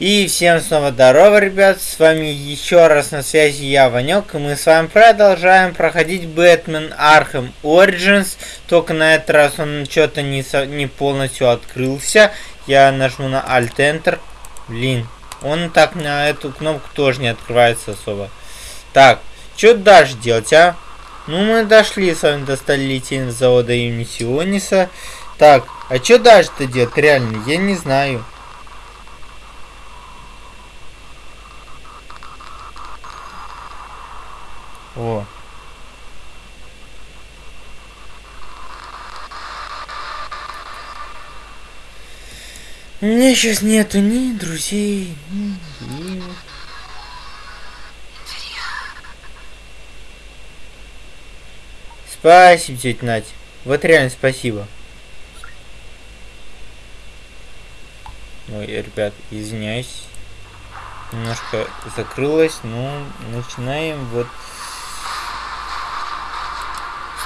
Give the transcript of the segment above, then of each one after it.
И всем снова здорово, ребят, с вами еще раз на связи я, Ванек, и мы с вами продолжаем проходить Бэтмен Arkham Origins, только на этот раз он что-то не, со... не полностью открылся, я нажму на Alt-Enter, блин, он так на эту кнопку тоже не открывается особо. Так, что дальше делать, а? Ну, мы дошли с вами до столетия завода имени Сиониса. Так, а что дальше-то делать, реально, я не знаю. О. У меня сейчас нету ни друзей, ни денег. Спасибо, тетя Надя. Вот реально спасибо. Ой, ребят, извиняюсь. Немножко закрылось, но начинаем вот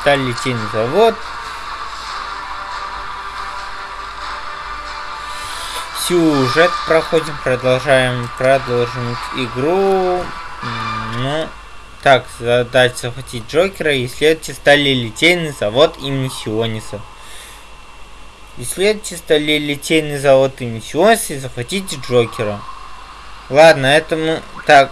сталь литейный завод. Сюжет проходим, продолжаем, продолжим игру. Ну, так, задать захватить Джокера и стали литейный завод имени Сиониса. Исследуйте стали литейный завод имени Сиониса и захватите Джокера. Ладно, это мы... Так,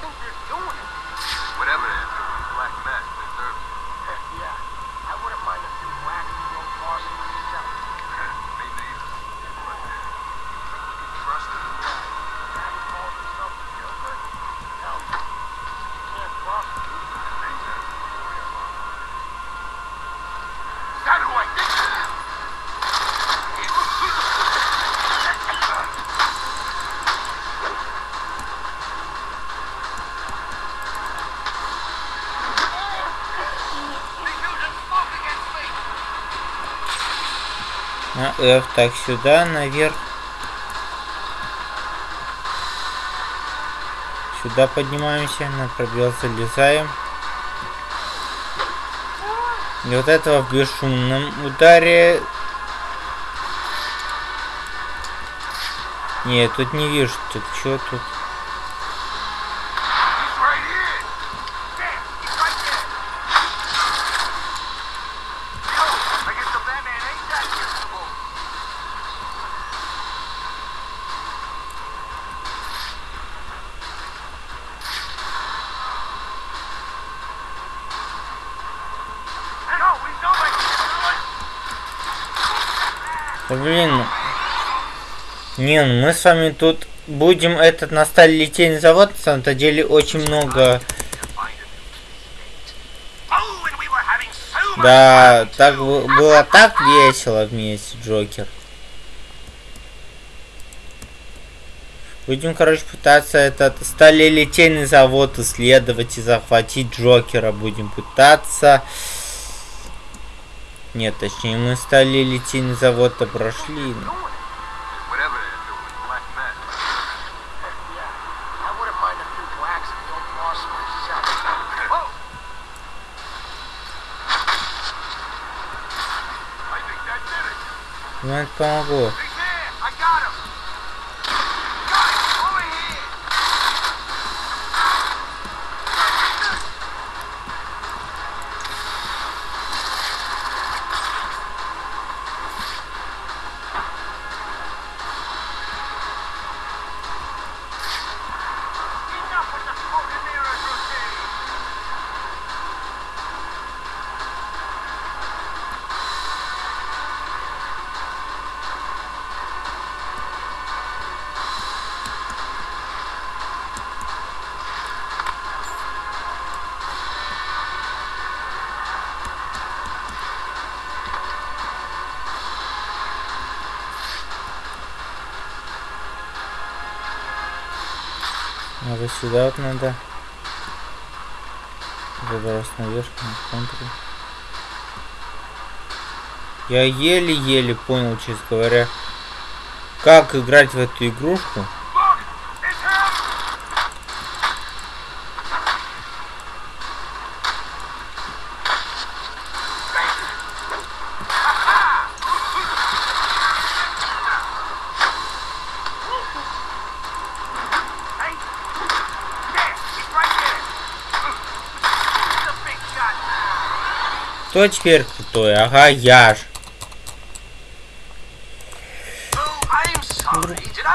F. Так, сюда, наверх. Сюда поднимаемся, на пробел залезаем. И вот этого в бесшумном ударе... Нет, тут не вижу, тут что тут... Не, ну мы с вами тут будем этот на стале литейный завод, на самом-то деле очень много... Да, так было так весело вместе, Джокер. Будем, короче, пытаться этот сталелитейный завод исследовать и захватить Джокера. Будем пытаться. Нет, точнее, мы стали литейный завод-то прошли. Ну, это помогло. Сюда вот надо. Заброс наверх на контуре. Я еле-еле понял, честно говоря, как играть в эту игрушку. Теперь крутой? Ага, я ж.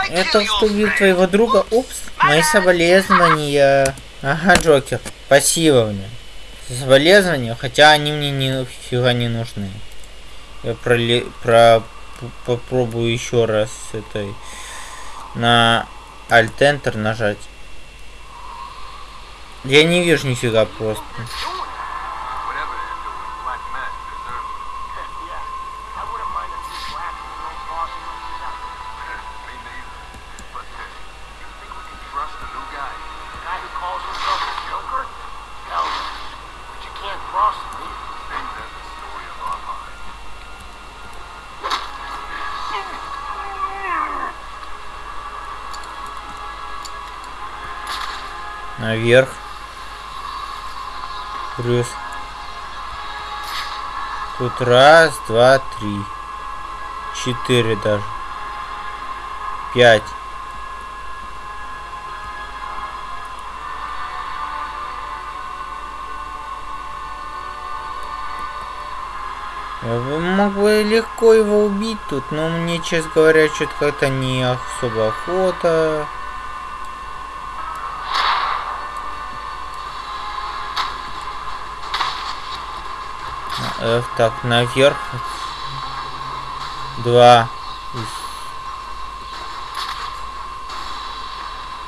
Это что убил твоего друга? Упс, мои соболезнования. Ага, Джокер, спасибо мне. Соболезнования, хотя они мне нифига не нужны. Я проле... про... попробую еще раз с этой на Alt-Enter нажать. Я не вижу нифига просто. Наверх. Плюс. Тут раз, два, три. Четыре даже. Пять. Я могу легко его убить тут, но мне, честно говоря, что-то как-то не особо охота. F, так, наверх. Два.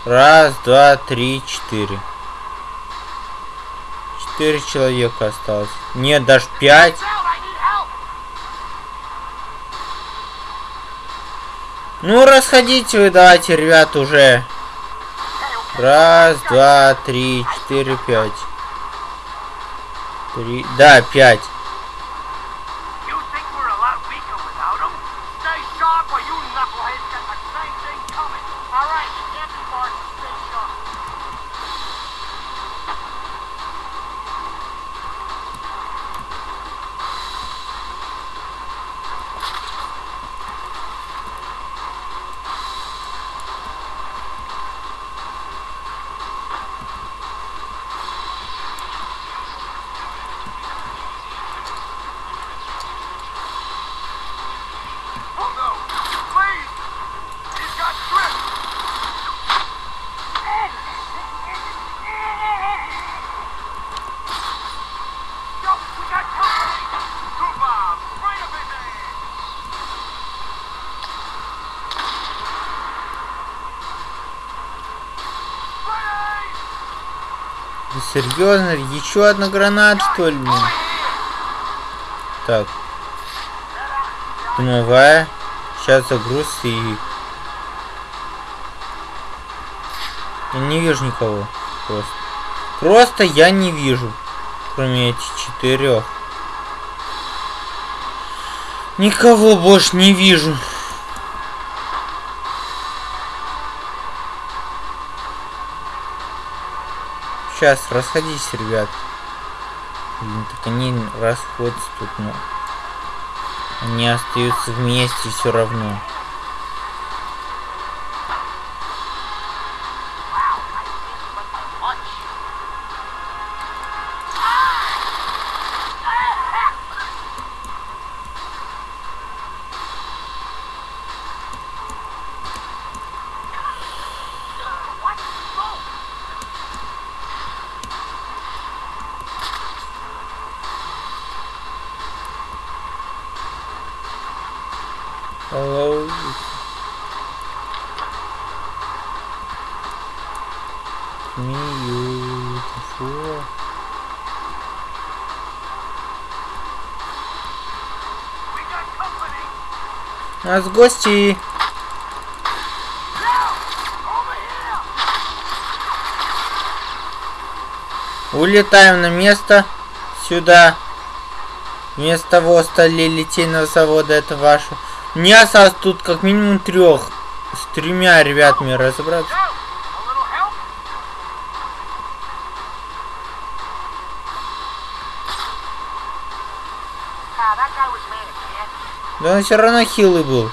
Раз, два, три, четыре. Четыре человека осталось. Нет, даже пять. Ну, расходите вы, давайте, ребят, уже. Раз, два, три, четыре, пять. Три, да, пять. Серьезно? Еще одна граната, что ли? Так. Дымовая. Сейчас загруз и... Я не вижу никого. Просто. Просто я не вижу. Кроме этих четырех. Никого больше не вижу. Сейчас, расходись, ребят. Так они расходятся тут, но... Они остаются вместе все равно. Нас гости. Улетаем на место. Сюда. Вместо стали литейного завода. Это ваше. Мне осталось тут как минимум трех. С тремя ребятами разобраться. Он все равно хилый был.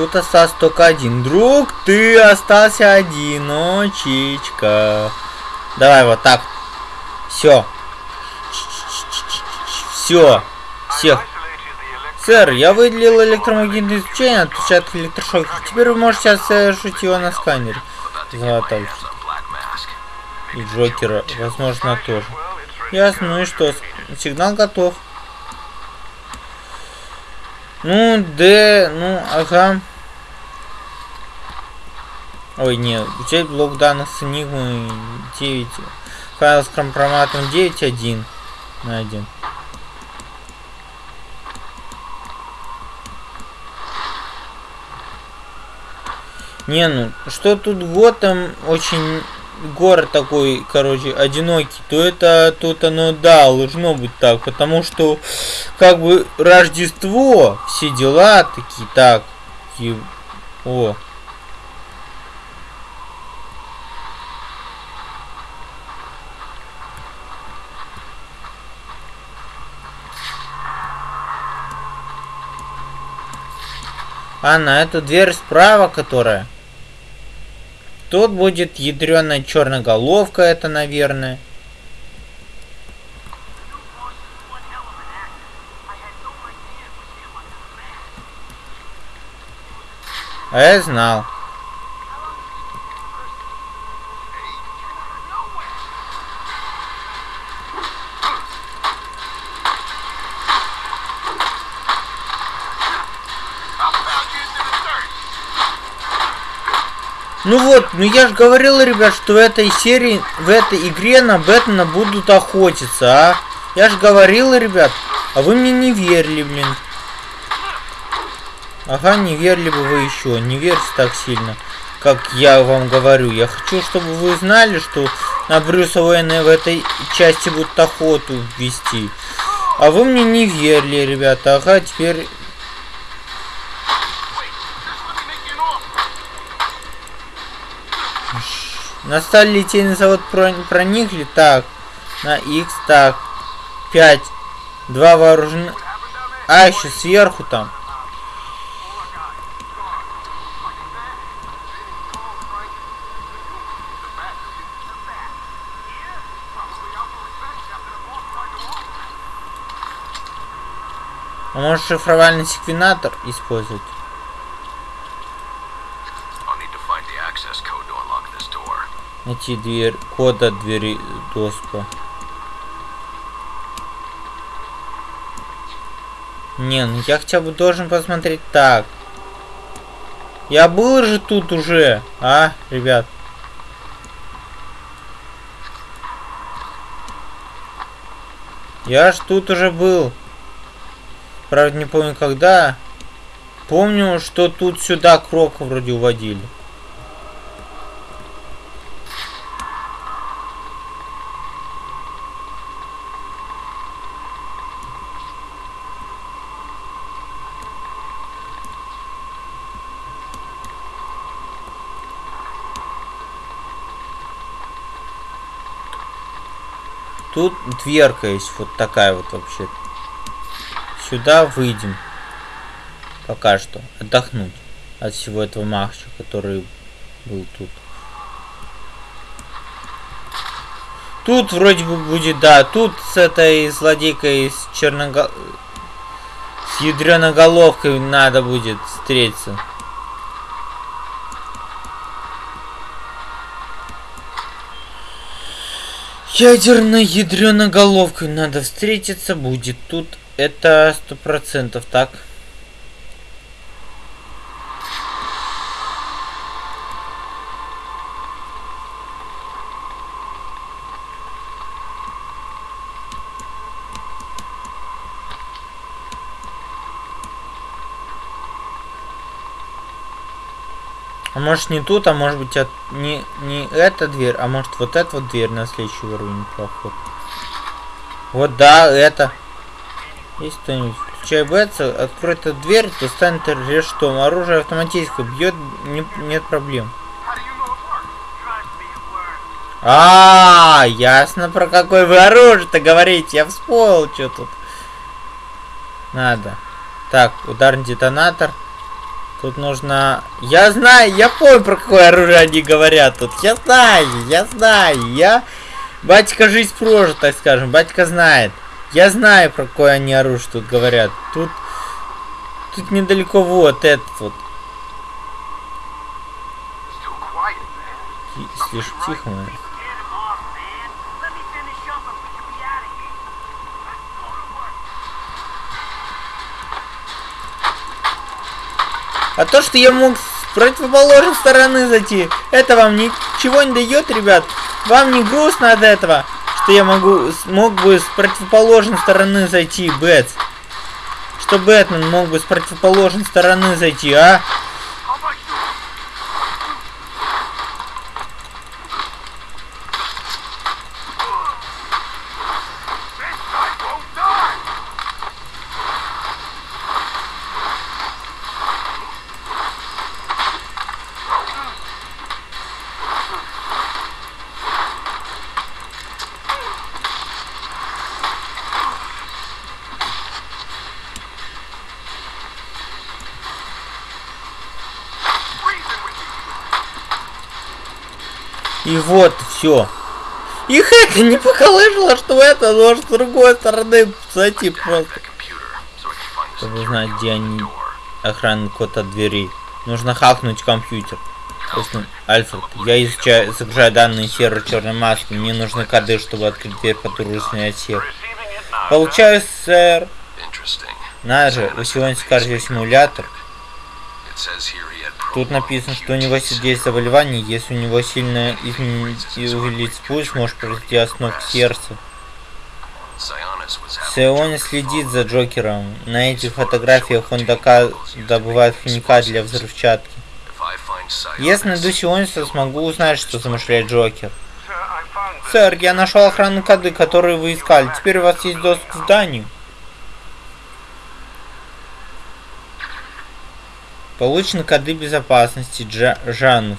Тут остался только один. Друг, ты остался одиночечка. Давай вот так. Все. Все. Всех. Сэр, я выделил электромагнитное излучение, отвечает от электрошокера. Теперь вы можете совершить его на сканере. Золотой. И Джокера, возможно, тоже. Ясно, ну и что? Сигнал готов. Ну, Д, ну, ага. Ой, нет, взять блок данных с Enigma 9. Файл с компроматом 9.1 на 1. Не, ну, что тут Готэм очень город такой, короче, одинокий, то это тут оно, да, должно быть так, потому что, как бы, Рождество, все дела такие, так, и, о. А, на эту дверь справа, которая... Тут будет ядреная черноголовка, это, наверное. А я знал. Ну вот, ну я же говорил, ребят, что в этой серии, в этой игре на Бэтмена будут охотиться, а? Я же говорил, ребят, а вы мне не верили, блин. Ага, не верили бы вы еще, не верьте так сильно, как я вам говорю. Я хочу, чтобы вы знали, что на Брюса Уэйна в этой части будут охоту вести. А вы мне не верили, ребята. Ага, теперь На сталь литейный завод проникли. Так. На X. Так. 5. Два вооружены. А, еще сверху там. А может шифровальный секвенатор использовать? Найти дверь, код от двери доступа. Не, ну я хотя бы должен посмотреть так. Я был же тут уже, а, ребят? Я ж тут уже был. Правда, не помню когда. Помню, что тут сюда Крока вроде уводили. Тут дверка есть вот такая вот вообще. Сюда выйдем. Пока что. Отдохнуть от всего этого махча, который был тут. Тут вроде бы будет, да, тут с этой злодейкой с черного... С ядреноголовкой надо будет встретиться. Ядерной ядреноголовкой надо встретиться будет. Тут это сто процентов так. А может не тут, а может быть от... не, не эта дверь, а может вот эта вот дверь на следующий уровень проход. Вот да, это. Есть кто-нибудь? Включай Бетса, открой эту дверь, достанет рештом. Оружие автоматическое, бьет, не, нет проблем. А, -а, -а ясно про какой вы оружие-то говорите. Я вспомнил, что тут. Надо. Так, ударный детонатор. Тут нужно... Я знаю, я помню, про какое оружие они говорят тут. Я знаю, я знаю, я... Батька жизнь прожит, так скажем. Батька знает. Я знаю, про какое они оружие тут говорят. Тут... Тут недалеко вот этот вот. Слишком тихо, наверное. А то, что я мог с противоположной стороны зайти, это вам ничего не дает, ребят. Вам не грустно от этого, что я могу, смог бы с противоположной стороны зайти, Бэтс? Что Бэтмен мог бы с противоположной стороны зайти, а? И вот, все. Их это не поколыжило, что это может с другой стороны зайти просто. Чтобы знать, где они охранный код от двери. Нужно хакнуть компьютер. Альфред, я изучаю, загружаю данные сервера черной маски. Мне нужны коды, чтобы открыть дверь по турбусной отсек. Получаю, сэр. Надо же, вы сегодня скажете симулятор. Тут написано, что у него есть заболевание, если у него сильно увеличить пульс, может произойти остановка сердца. Сиони следит за Джокером. На этих фотографиях он добывает химикат для взрывчатки. Если найду Сиониса, смогу узнать, что замышляет Джокер. Сэр, я нашел охранные коды, которые вы искали. Теперь у вас есть доступ к зданию. Получены коды безопасности Джа Жанус.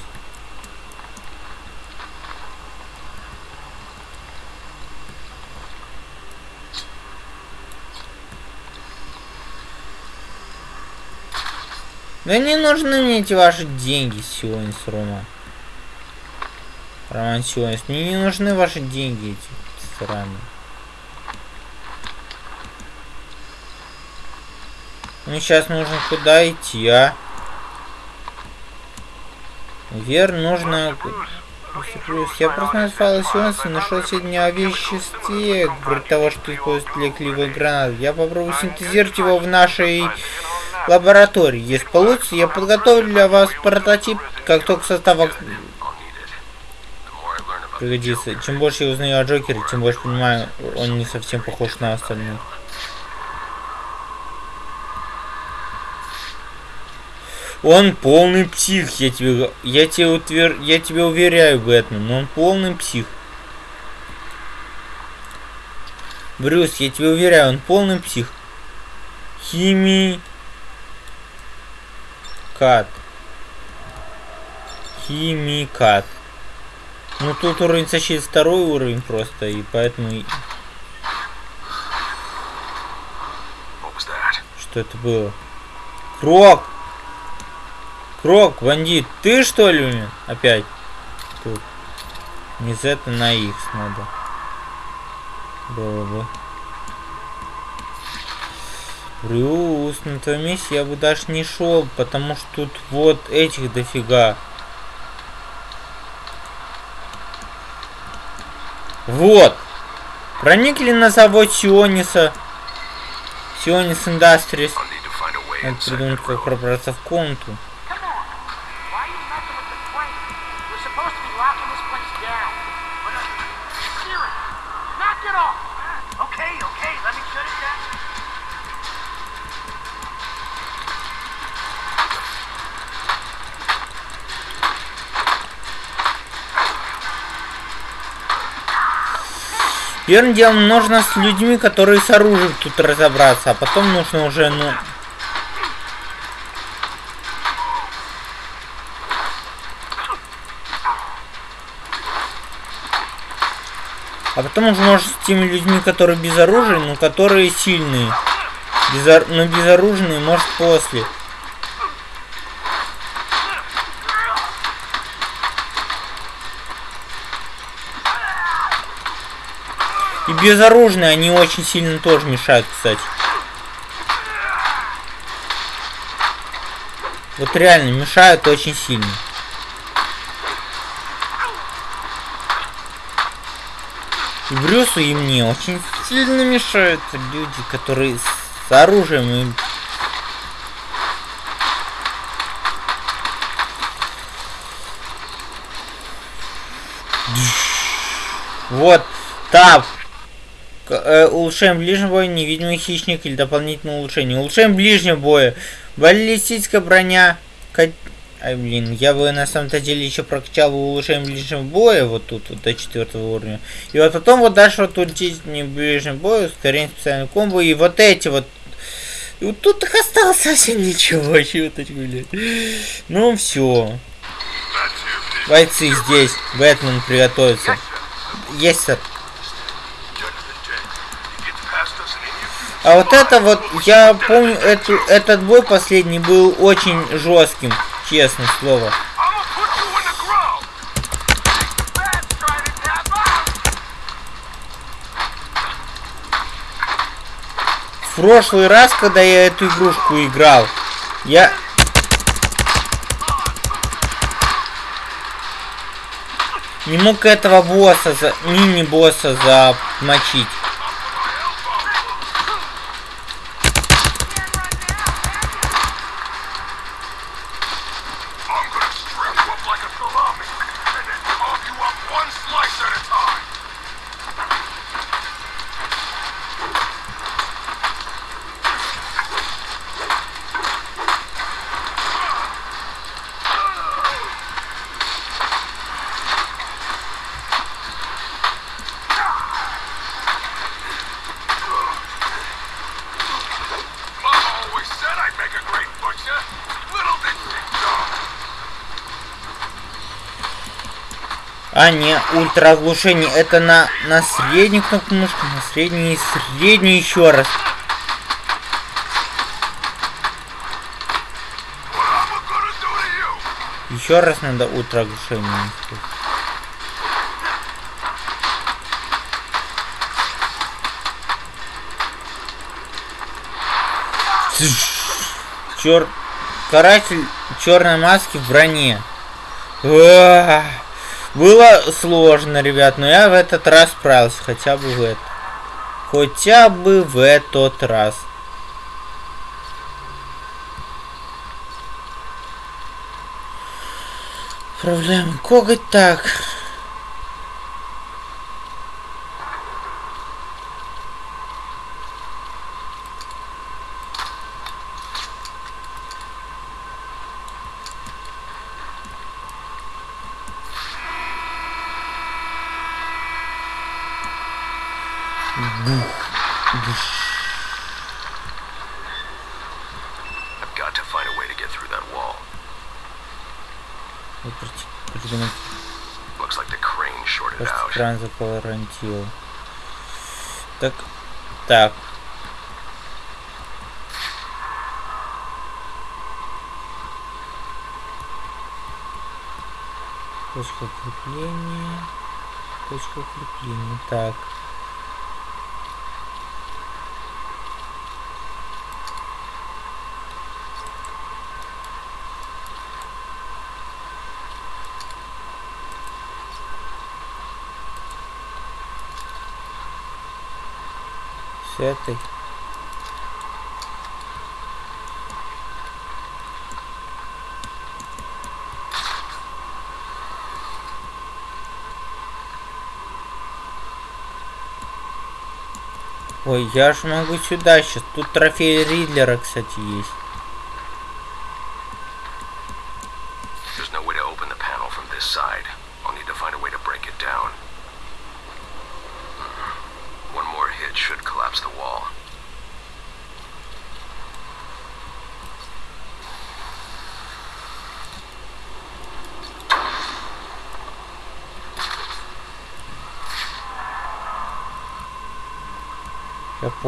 Да не нужны мне эти ваши деньги сегодня с Рома. Роман сегодня. Мне не нужны ваши деньги эти сраные. Мне сейчас нужно куда идти, а? Вер, нужно... Я просто назвал Сионс и нашел сегодня о веществе, вроде того, что используют для гранаты. Я попробую синтезировать его в нашей лаборатории. Если получится, я подготовлю для вас прототип, как только состав пригодится. Чем больше я узнаю о Джокере, тем больше понимаю, он не совсем похож на остальных. Он полный псих, я тебе, я тебе, утвер, я тебе уверяю, Бэтмен, но он полный псих. Брюс, я тебе уверяю, он полный псих. Хими... Кат. Химикат. Ну тут уровень защиты второй уровень просто, и поэтому... Что это было? Крок! Крок, бандит, ты что ли опять? Тут. Не Z на X надо. Было бы. Брюс, на твоем месте я бы даже не шел, потому что тут вот этих дофига. Вот. Проникли на завод Сиониса. Сионис Industries. Надо придумать, как пробраться в комнату. Первым делом нужно с людьми, которые с оружием тут разобраться, а потом нужно уже, ну... А потом уже может с теми людьми, которые без оружия, но которые сильные. Безор... Но безоружные может после. И безоружные они очень сильно тоже мешают, кстати. Вот реально мешают очень сильно. И Брюсу и мне очень сильно мешают люди, которые с оружием и Вот, так. Э, улучшаем ближнего боя, невидимый хищник или дополнительное улучшение. Улучшаем ближнего боя. Баллистическая броня. Ай, блин, я бы на самом-то деле еще прокачал улучшение ближнего боя вот тут, вот до четвертого уровня. И вот потом вот дальше вот улететь не ближнего боя, ускорение специального комбо, и вот эти вот. И вот тут их осталось совсем ничего, чуточку, блядь. Ну все. Бойцы здесь, Бэтмен приготовится. Есть, сэр. А вот это вот, я помню, эту, этот бой последний был очень жестким, честно слово. В прошлый раз, когда я эту игрушку играл, я... Не мог этого босса, за... мини-босса замочить. А, не, ультраоглушение. Это на, на среднюю кнопку мышки, на средний, средний еще раз. Еще раз надо ультраоглушение. Чер... Каратель черной маски в броне. Уah! Было сложно, ребят, но я в этот раз справился, хотя бы в этот. Хотя бы в этот раз. Проблема коготь так. Кран заколорантил. Так, так. Точка крепления. Точка крепления. Так. Этой. Ой, я ж могу сюда сейчас. Тут трофей Ридлера, кстати, есть.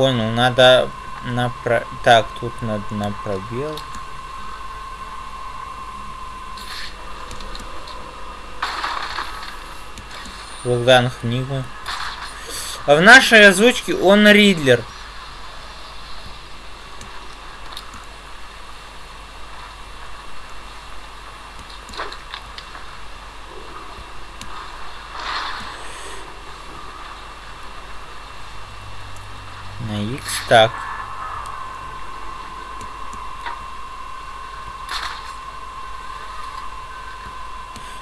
Понял, надо на про... Так, тут надо на пробел. Богдан книгу. А в нашей озвучке он Ридлер. На X так.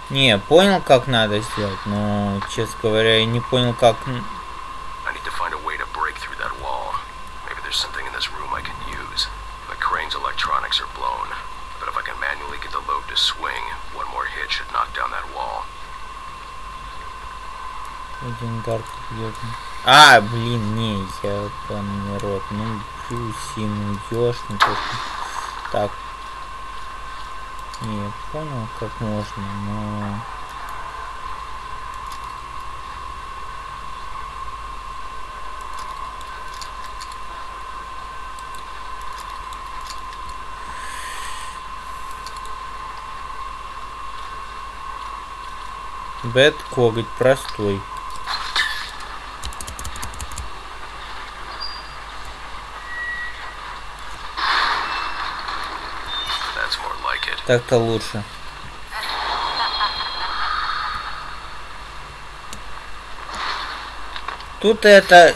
Не, понял, как надо сделать, но, честно говоря, я не понял, как... А, блин, не. Ну, плюс им уйдешь, ну просто так. Не, понял, как можно, но... Бэт коготь простой. Так-то лучше. Тут это...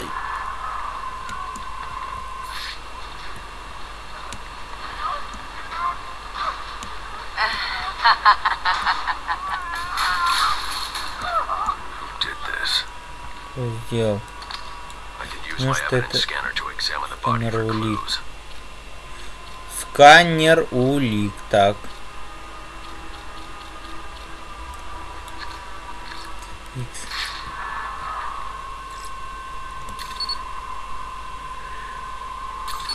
Сделал? Ну, что это? Сканер улик. Сканер улик. Так. Икс.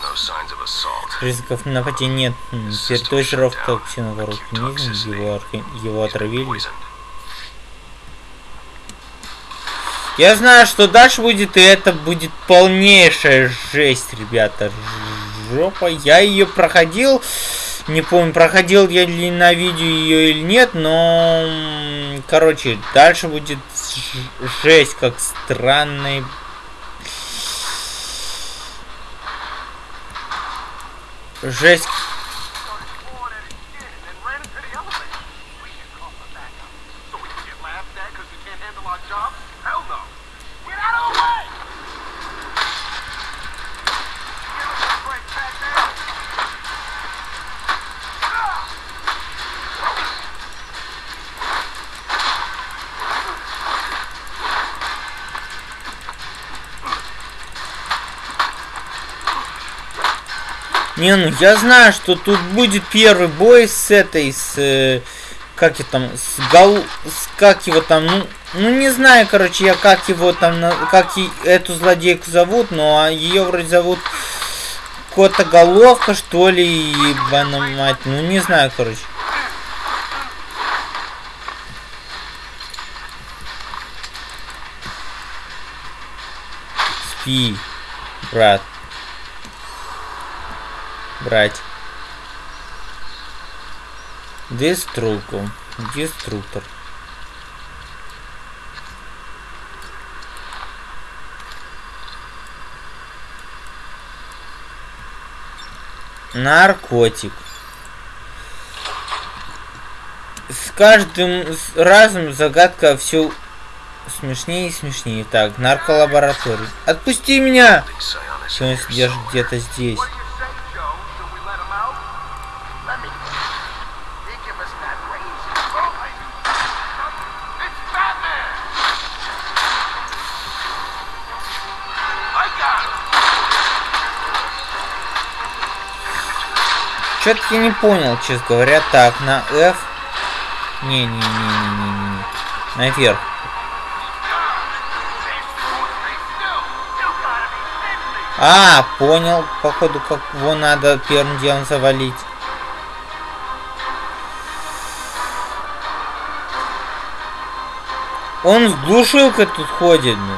No signs of assault. Признаков нападения нет. М, Территория жиров токсинов организм. Его, его отравили. Я знаю, что дальше будет, и это будет полнейшая жесть, ребята. Жопа. Я ее проходил. Не помню, проходил я ли на видео ее или нет, но... Короче, дальше будет жесть, как странный... Жесть. Не, ну я знаю, что тут будет первый бой с этой, с... э, как я там, с гол... С, как его там, ну... Ну не знаю, короче, я как его там, как и эту злодейку зовут, но ее вроде зовут Кота Головка, что ли, ебаная мать. Ну не знаю, короче. Спи, брат. Брать. Деструку. Деструктор. Наркотик. С каждым разом загадка все смешнее и смешнее. Так, нарколаборатория. Отпусти меня! Все, он somewhere. где-то здесь. Что-то я не понял, честно говоря. Так, на F. Не-не-не-не-не-не. Наверх. А, понял, походу, как его надо первым делом завалить. Он с глушилкой тут ходит, ну.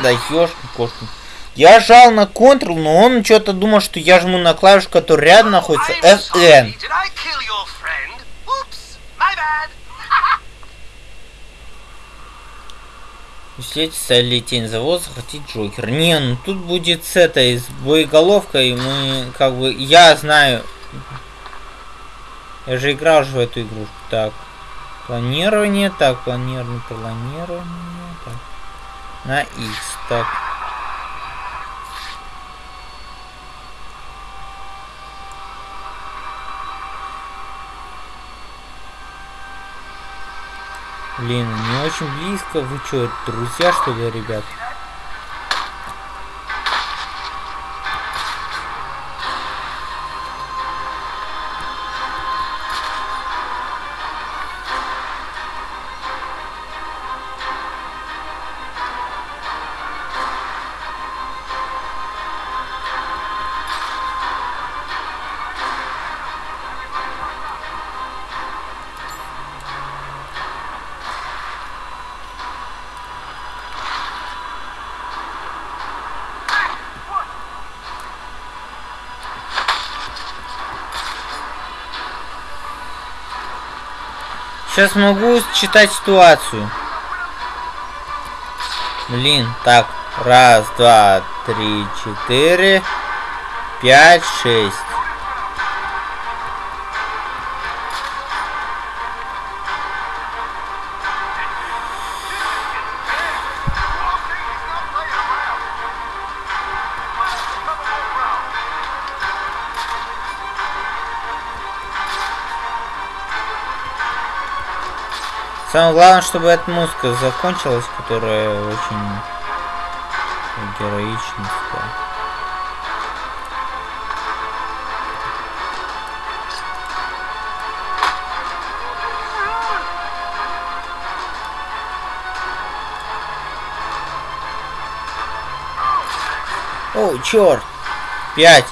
Да ёшки кошки. Я жал на Ctrl, но он что-то думал, что я жму на клавишу, которая рядом находится. FN. Усилить стали тень завода, захватить Джокер. Не, ну тут будет с этой, с боеголовкой, мы, как бы, я знаю. Я же играл же в эту игрушку. Так, планирование, так, планирование, планирование. На X, так. Блин, не очень близко. Вы что, друзья, что ли, ребят? Сейчас могу читать ситуацию. Блин, так. Раз, два, три, четыре, пять, шесть. Самое главное, чтобы эта музыка закончилась, которая очень героичная. О, черт! Пять!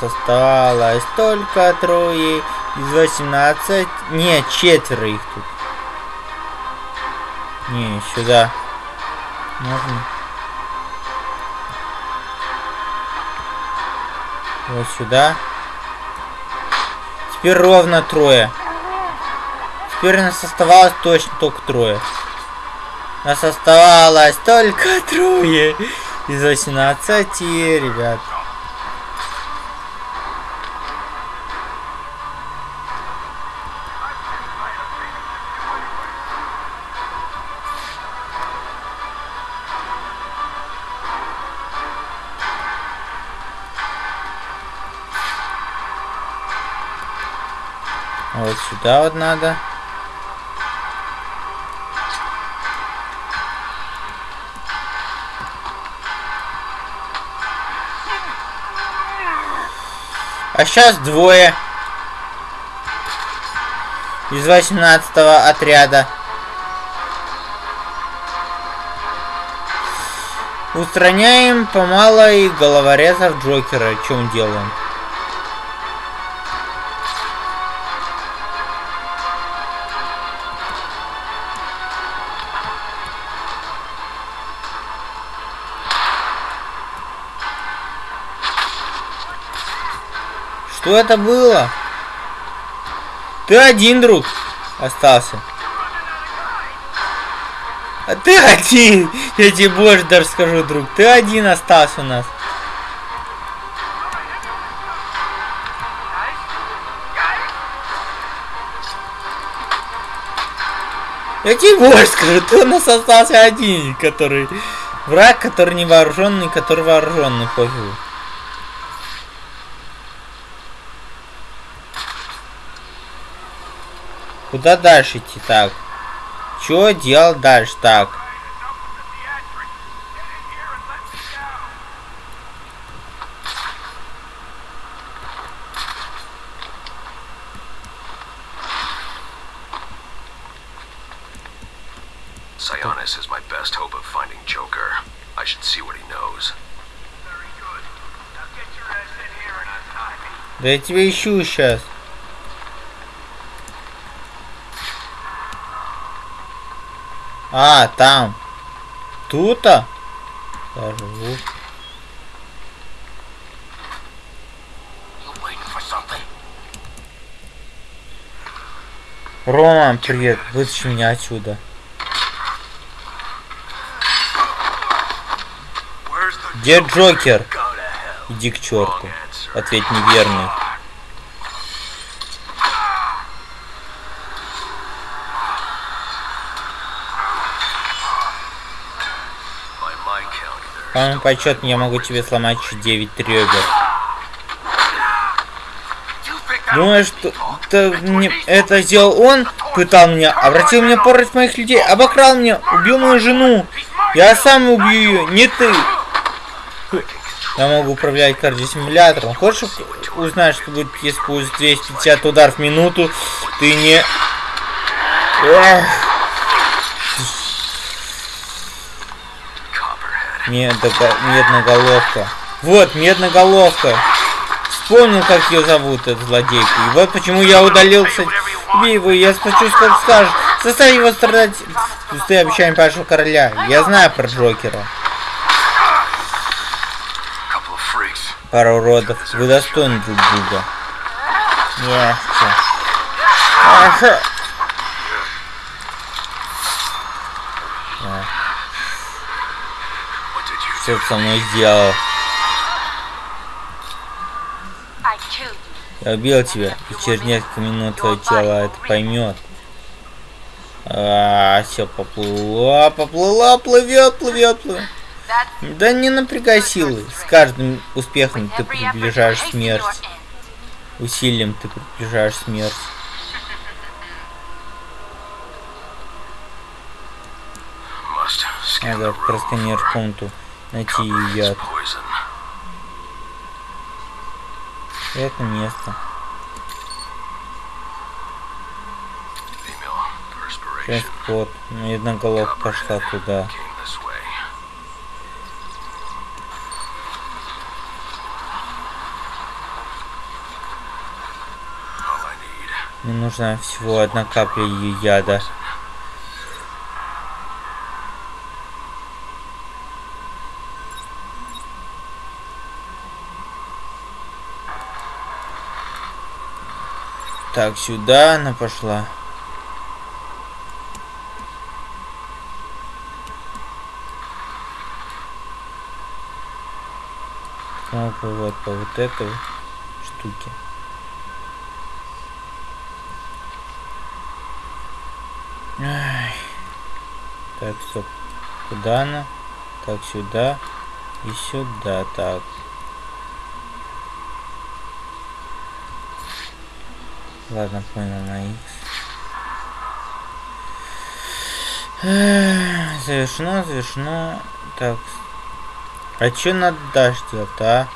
Нас осталось только трое из 18. Не, четверо их тут. Не, сюда. Можно. Вот сюда. Теперь ровно трое. Теперь нас оставалось точно только трое. Нас оставалось только трое из 18, ребят. Сюда вот надо. А сейчас двое из 18 отряда. Устраняем по малой головорезов Джокера. Чем делаем? Что это было? Ты один, друг, остался. А ты один! Я тебе больше даже скажу, друг. Ты один остался у нас. Я тебе больше скажу, ты у нас остался один, который... Враг, который не вооруженный, который вооруженный, пофигу. Куда дальше идти так? Чё делать дальше так? Sionis is my best hope of finding Joker. I should see what he knows. Да я тебя ищу сейчас. А, там. Тут-то? Рома, привет. Вытащи меня отсюда. Где Джокер? Иди к черту. Ответь неверный. По моему подсчету я могу тебе сломать еще 9 ребер. Думаешь, что это, мне, это сделал он? Пытал меня, обратил меня пороть моих людей, обокрал меня, убил мою жену. Я сам убью ее, не ты. Я могу управлять кардиосимулятором. Хочешь узнать, что будет, если будет 250 ударов в минуту? Ты не... Эх, медноголовка. Вот, медноголовка. Вспомнил, как ее зовут, эту злодейку. И вот почему я удалился. Убей его, я сплочусь, как скажешь. Заставь его страдать. Пустые обещания вашего короля. Я знаю про Джокера. Пара уродов. Вы достойны друг друга. Ясно. Ага. Ты со мной сделал? Я убил тебя, и через несколько минут твое тело это поймет. А, все поплыло, поплыло, плывет, плывет, плывет. Да не напрягай силы. С каждым успехом ты приближаешь смерть. Усилием ты приближаешь смерть. Надо просканировать комнату, найти яд. Это место. Perspiration. Транспорт. Медноголовка пошла туда. Мне нужна всего одна капля ее яда. Так, сюда она пошла. Кнопка вот по вот этой штуке. Ай. Так, стоп. Куда она? Так, сюда. И сюда, так. Ладно, понял, на X. Завершено, завершено. Так. А чё надо делать, а?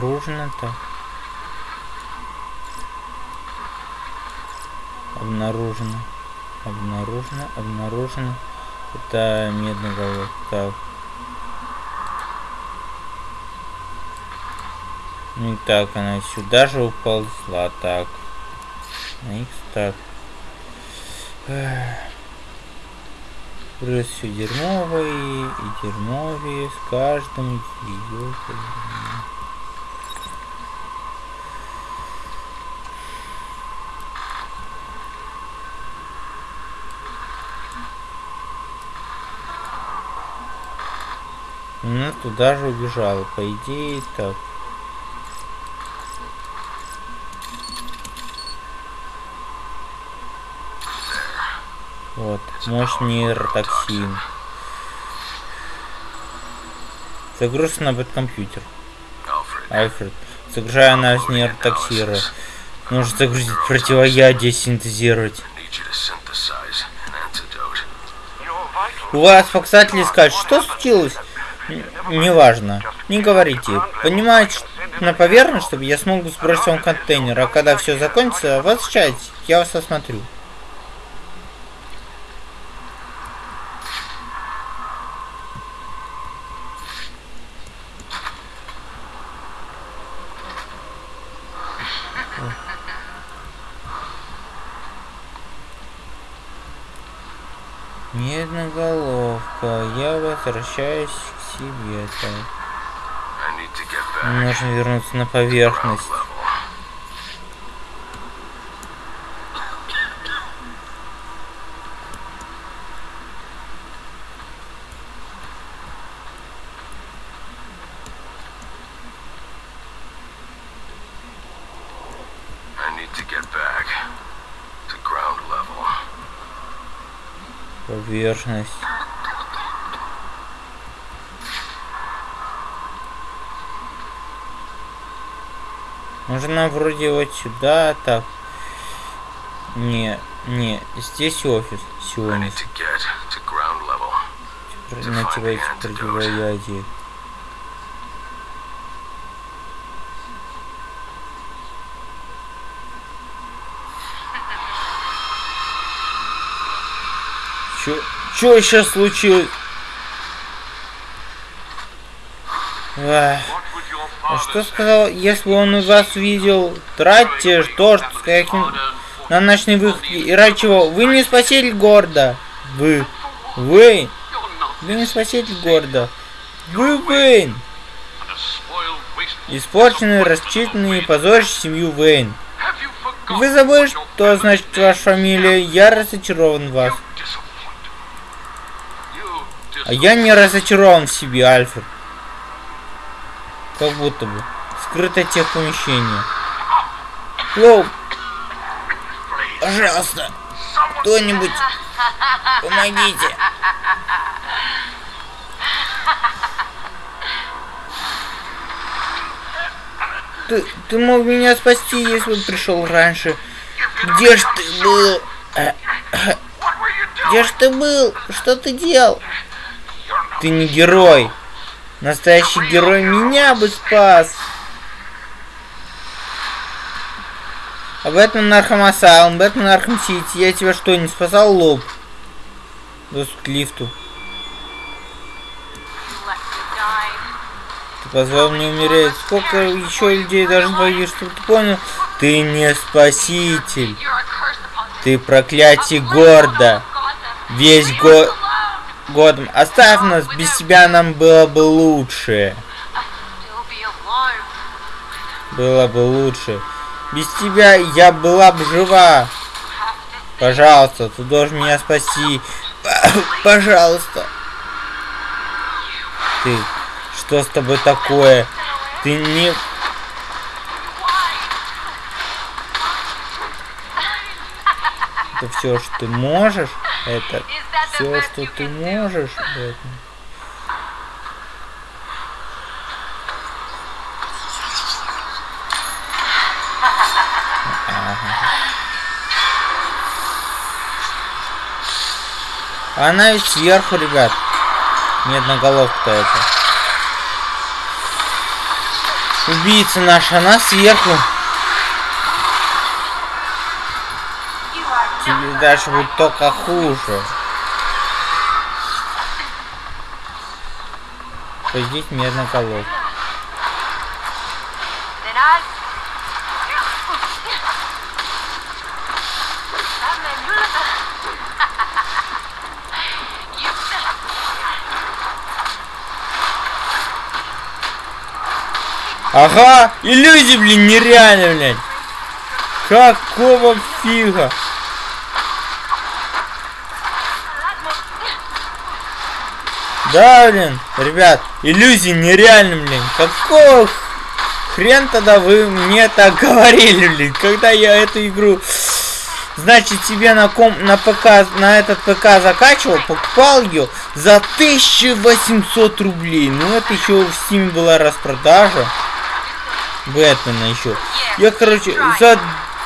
Обнаружено так. Обнаружено. Обнаружено, обнаружено. Это медный головок. Так. Ну так, она сюда же уползла. Так. На X так. Плюс все дерьмовые и дерьмовые с каждым ее. Она туда же убежала, по идее, так. Вот, мощный нейротоксин. Загрузка на бэткомпьютер. Альфред, загружая анализ нейротоксира. Нужно загрузить противоядие, синтезировать. У вас показатели скажут, что случилось? Неважно. Не говорите. Поднимайте на поверхность, чтобы я смог сбросить вам контейнер, а когда все закончится, возвращайтесь, я вас осмотрю. Медноголовка, я возвращаюсь get back Нужно вернуться на поверхность. level. Нужно вроде вот сюда, так. Не, не, здесь офис. Сегодня level. на тебя эти противоядия. Чё, чё сейчас случилось? Ах. What would your А father что сказал, если он вас видел, тратьте то, что каким на ночной выходе. И ради чего? Вы не спаситель города. Вы. Вы. Вы не спаситель города. Вы Вейн. Испорченный, расчитанный и позорящий семью Вейн. Вы забыли, что значит ваша фамилия? Я разочарован в вас. А я не разочарован в себе, Альфред. Как будто бы. Скрыто тех помещения. Лоу, пожалуйста, кто-нибудь, помогите. Ты, ты мог меня спасти, если бы пришел раньше. Где ж ты был? Где ж ты был? Что ты делал? Ты не герой. Настоящий герой меня бы спас. А Batman Arkham Asylum, Batman Arkham City, я тебя что, не спасал лоб? Доступ к лифту. Ты позвал мне умереть. Сколько еще людей должен погибнуть, чтобы ты понял? Ты не спаситель. Ты проклятие города. Весь го... годом. Оставь нас, без тебя нам было бы лучше. Было бы лучше. Без тебя я была бы жива. Пожалуйста, ты должен меня спасти. Пожалуйста. Ты, что с тобой такое? Ты не... Это все, что ты можешь? Это все, что ты можешь? Бэтмен? Она ведь сверху, ребят. Медноголовка это. Убийца наша, она сверху. Тебе дальше будет только хуже. Пойдите I. You. Ага, иллюзии, блин, нереально, блядь. Какого фига? Да, блин, ребят, иллюзии нереальны, блин. Какого хрен тогда вы мне так говорили, блин, когда я эту игру... Значит, тебе на ком на ПК, на этот ПК закачивал, покупал ее за 1800 рублей. Ну, это еще в Steam была распродажа. Бэтмена еще. Я, короче, за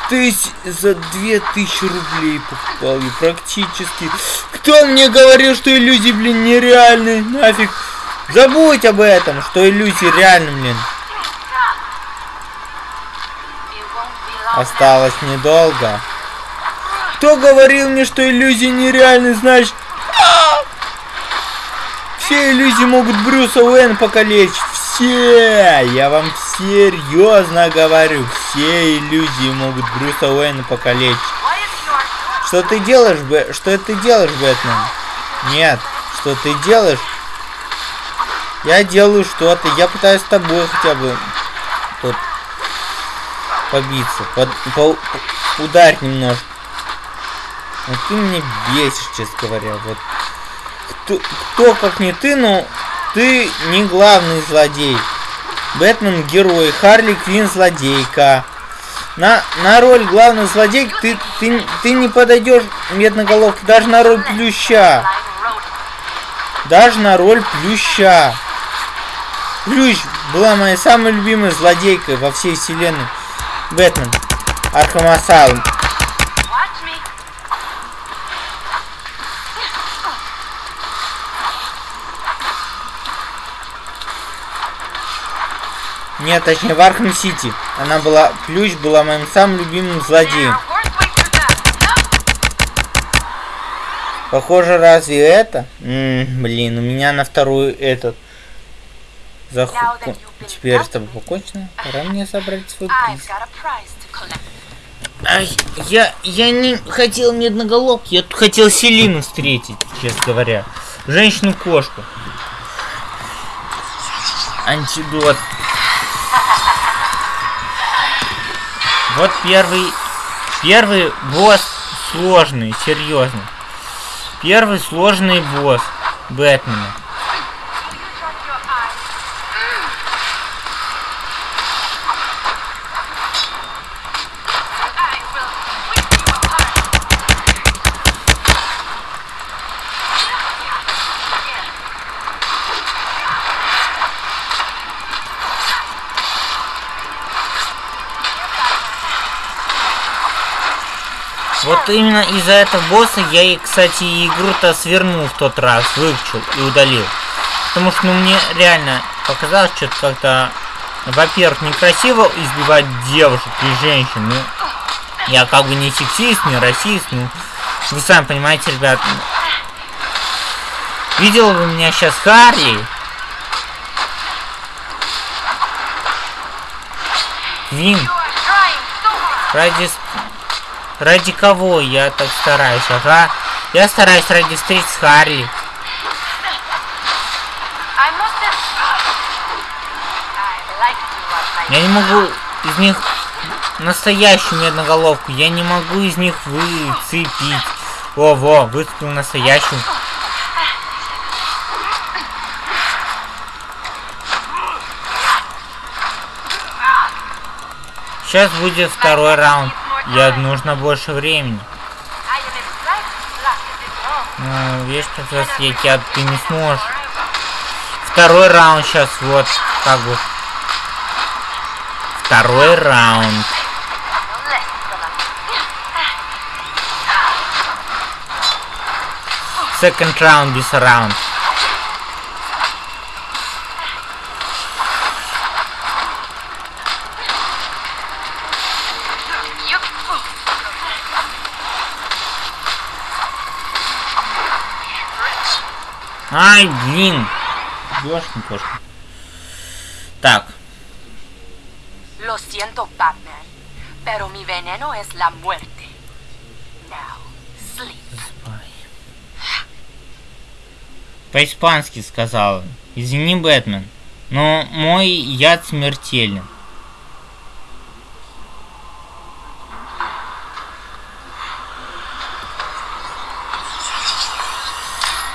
тысяч, за 2000 рублей покупал и практически. Кто мне говорил, что иллюзии, блин, нереальные? Нафиг. Забудь об этом, что иллюзии реальны, блин. Осталось недолго. Кто говорил мне, что иллюзии нереальны, значит... А! Все иллюзии могут Брюса Уэйна покалечить. Все! Я вам серьезно говорю. Все иллюзии могут Брюса Уэйна покалечить. Что ты делаешь, Б... Что ты делаешь, Бэтмен? Нет. Что ты делаешь? Я делаю что-то. Я пытаюсь с тобой хотя бы тут побиться. Под... По... Ударь немножко. Вот ты меня бесишь, честно говоря. Вот. Кто, кто как не ты, но ты не главный злодей. Бэтмен герой, Харли Квин злодейка. На, на роль главного злодейки ты, ты, ты не подойдешь медноголовки даже на роль плюща. Даже на роль плюща. Плющ была моей самой любимой злодейкой во всей вселенной. Бэтмен. Архам. Нет, точнее в Arkham City. Она была, Плющ была моим самым любимым злодеем. Похоже, разве это? М, блин, у меня на вторую этот. Заху... Теперь с тобой покончено. Пора мне собрать свой приз. Ай, я, я не хотел медноголовки, я тут хотел Селину встретить, честно говоря. Женщину-кошку. Антидот. Вот первый, первый босс сложный, серьезно. Первый сложный босс Бэтмена. Вот именно из-за этого босса я и, кстати, игру-то свернул в тот раз, выучил и удалил. Потому что, ну, мне реально показалось что-то как-то, во-первых, некрасиво избивать девушек и женщин, ну, я как бы не сексист, не расист, ну, вы сами понимаете, ребят. ну. Видел бы меня сейчас Харли? Hard. Ради... Ради кого я так стараюсь, ага? Я стараюсь ради встреч с Харли. Я не могу из них настоящую медноголовку. Я не могу из них выцепить. Во-во, выцепил настоящую. Сейчас будет второй раунд. Я нужно больше времени. Ну, видишь, как я тебя ты не сможешь. Второй раунд сейчас, вот, как бы. Второй раунд. Second round this round. Блин. Ёшкин кошка. Так, Lo siento, Batman, pero mi veneno es la muerte. Now, sleep. по-испански сказала. Извини, Бэтмен, но мой яд смертелен.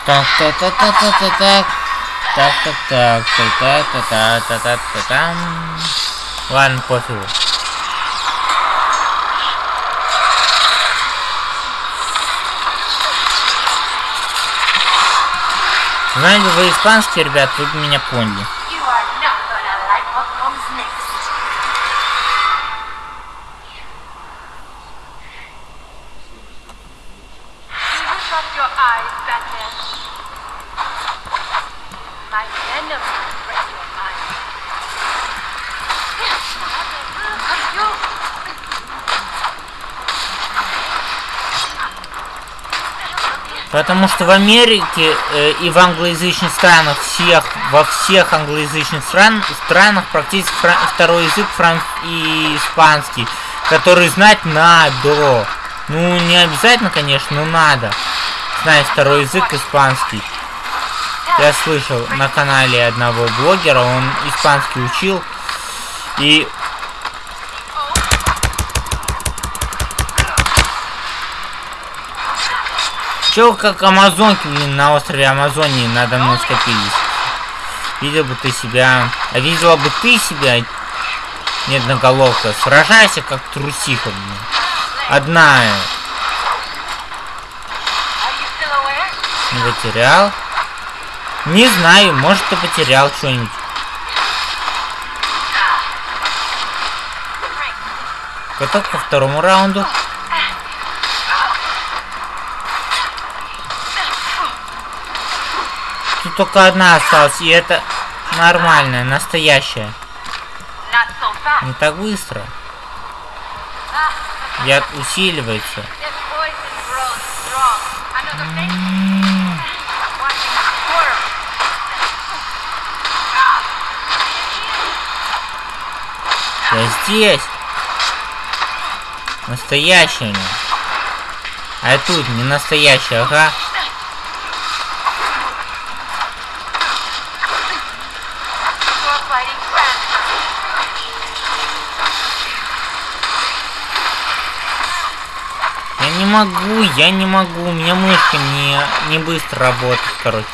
Так, так, так, так, так, так, так. Так, так, так, так, так, так, так, так, так, там. Ладно, пофигу. Знаете, вы испанский, ребят, вы меня поняли. Потому что в Америке э, и в англоязычных странах всех, во всех англоязычных стран, странах практически фра- второй язык франц и испанский, который знать надо. Ну, не обязательно, конечно, но надо знать второй язык испанский. Я слышал на канале одного блогера, он испанский учил. И Чё, как амазонки, блин, на острове Амазонии надо мной скопились. Видел бы ты себя... А видела бы ты себя, медноголовка, сражайся как трусиха, блин. Одна. Не потерял? Не знаю, может ты потерял что-нибудь. Готов ко второму раунду? Только одна осталась, и это нормальная, настоящая. Не так быстро. Яд усиливается. Я здесь. Настоящая. А тут не настоящая, ага. You're fighting France. Я не могу, я не могу. У меня мышка не, не быстро работает, короче.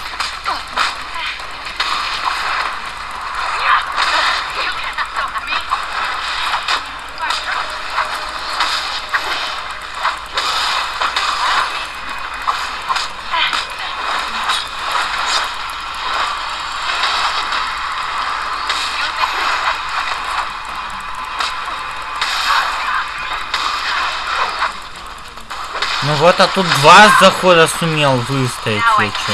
Вот, а тут два захода сумел выстоять, я чё.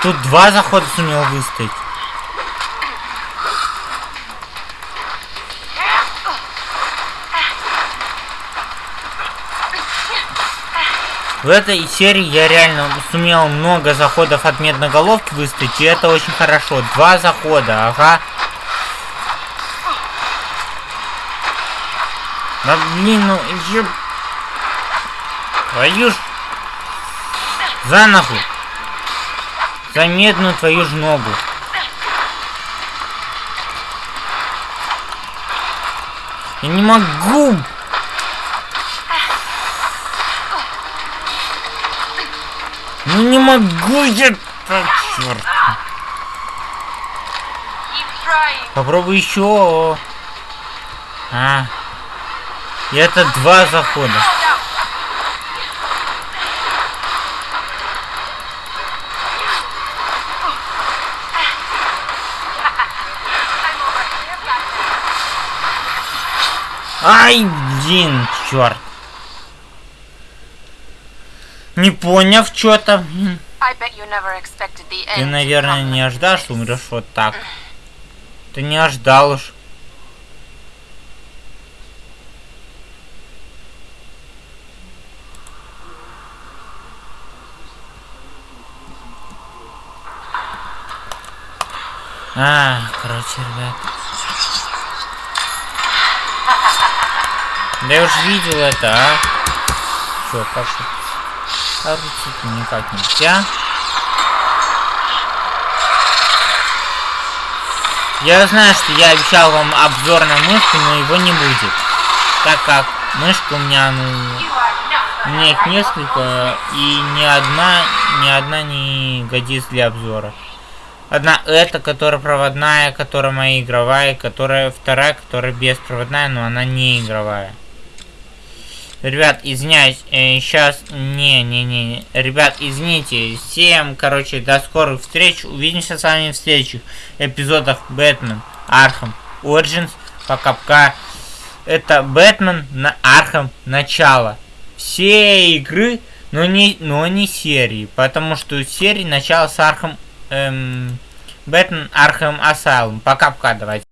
Тут два захода сумел выстоять. В этой серии я реально сумел много заходов от медноголовки выстоять, и это очень хорошо. Два захода, ага. Да блин, ну еб... Твою ж... За нахуй. За медную твою ж ногу. Я не могу. Ну не могу я... Так, черт. Попробуй еще. А. И это два захода. Ай, блин, черт. Не поняв что-то. Ты, наверное, не ожидал, что умрешь вот так. Ты не ожидал уж. А, короче, ребят. Да я уж видел это, а. Чё, как же? Короче, никак нельзя. Я знаю, что я обещал вам обзор на мышку, но его не будет. так как мышка у меня, ну, у меня их несколько, и ни одна, ни одна не годится для обзора. Одна эта, которая проводная, которая моя игровая, которая вторая, которая беспроводная, но она не игровая. Ребят, извиняюсь, э, сейчас... Не-не-не. Ребят, извините. Всем, короче, до скорых встреч. Увидимся с вами в следующих эпизодах Batman Arkham Origins. Пока-пока. Это Бэтмен на Архам Начало. Все игры, но не, но не серии. Потому что серии начало с Архам... Эм, Batman Arkham Asylum. Пока-пока, давайте.